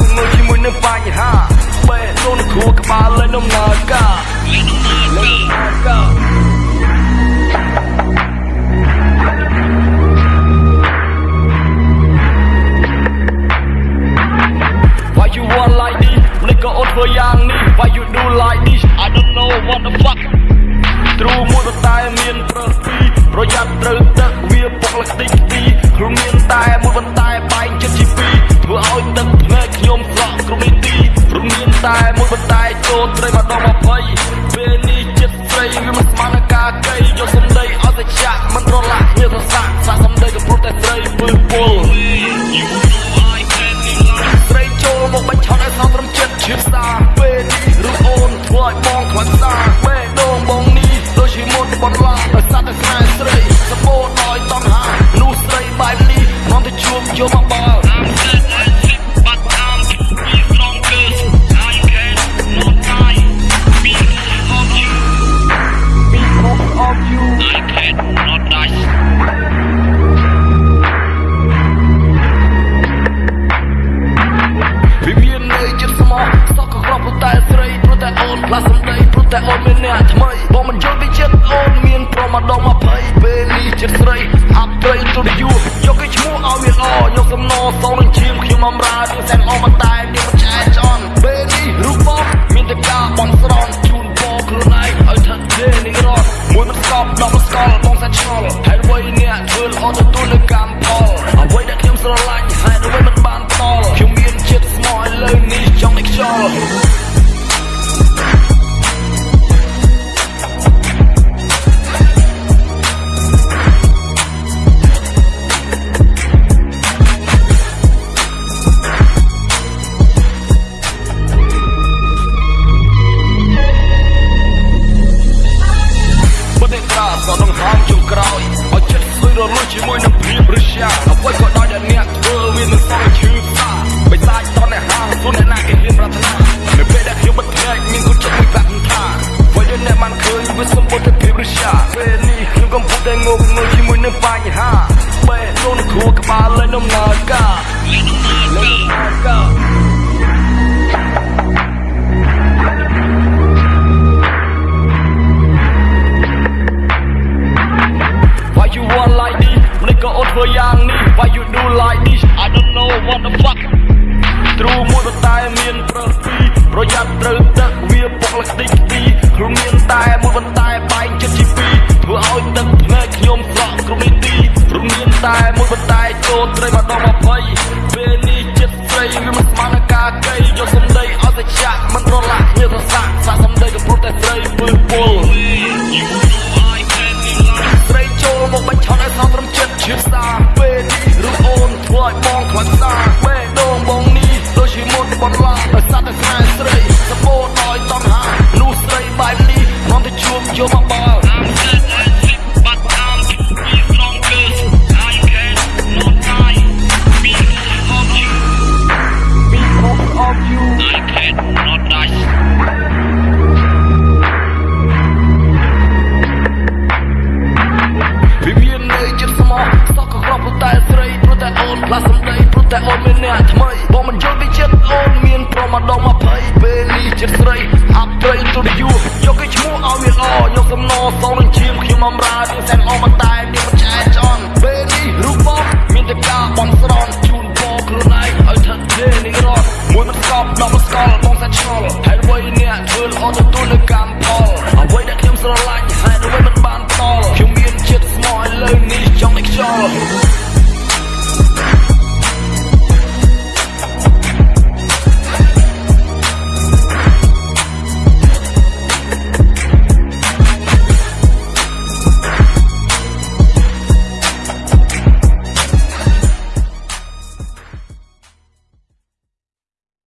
ងងុយជាមួយនឹងបញ្ហាបេះដូងនឹងគ្រួក្បាលហើយនំណាកាលេង I'm from North on ជូនគ្រូក្បាលលេងដំណើរការលេងដំណើរការនេះក៏អត់ធ្វើយ៉ាងនេះ Why you do like this I don't know what the fuck ទ្រូមួយប៉ុន្តែមានប្រើសពីរប្រយ័ត្នត្រូវទឹកវាពុកលតិចពីរខ្លួនមានតែមួយប៉ុន្តែបែកចិត្តជាពីរធ្វើឲ្យទឹកភ្នែកខ្ញុំស្រក់គ្រប់នាទីព្រមមានតែ រត់ត្រីមកដល់20 ណីព្រោះតែអូនមានអ្នកថ្មីបងមិនយល់ពីចិត្តអូនមានប្រមាដង20ពេលនេះចិត្តស្រីអាប់ត្រីទូរយូយកគេឈ្មោះឲ្យវាល្អយកសំណសងនឹងឈាមខ្ញុំអំរើនឹងសែន